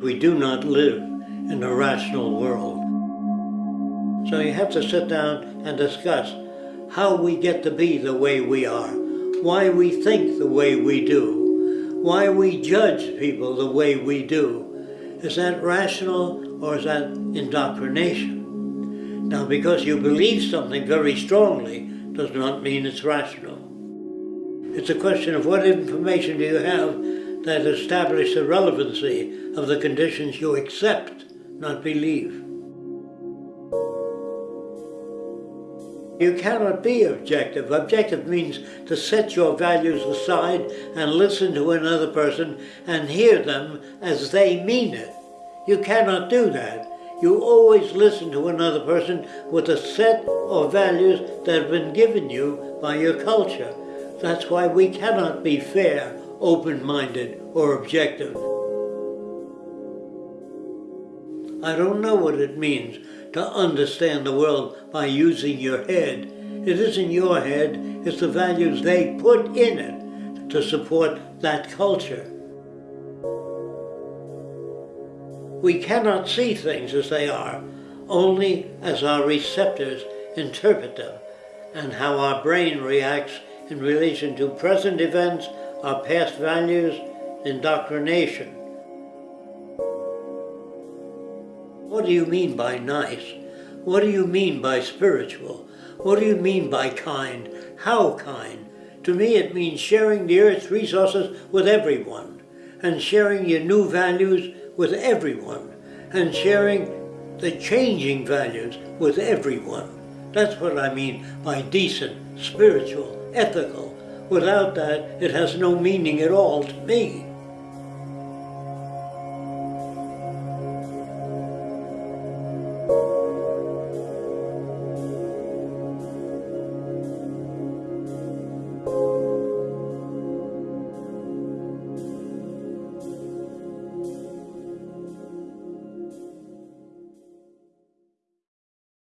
We do not live in a rational world. So you have to sit down and discuss how we get to be the way we are, why we think the way we do, why we judge people the way we do. Is that rational or is that indoctrination? Now, because you believe something very strongly does not mean it's rational. It's a question of what information do you have that establish the relevancy of the conditions you accept, not believe. You cannot be objective. Objective means to set your values aside and listen to another person and hear them as they mean it. You cannot do that. You always listen to another person with a set of values that have been given you by your culture. That's why we cannot be fair, open-minded, or objective. I don't know what it means to understand the world by using your head. It isn't your head, it's the values they put in it to support that culture. We cannot see things as they are, only as our receptors interpret them and how our brain reacts in relation to present events, our past values, indoctrination. What do you mean by nice? What do you mean by spiritual? What do you mean by kind? How kind? To me it means sharing the earth's resources with everyone and sharing your new values with everyone and sharing the changing values with everyone. That's what I mean by decent, spiritual, ethical. Without that, it has no meaning at all to me.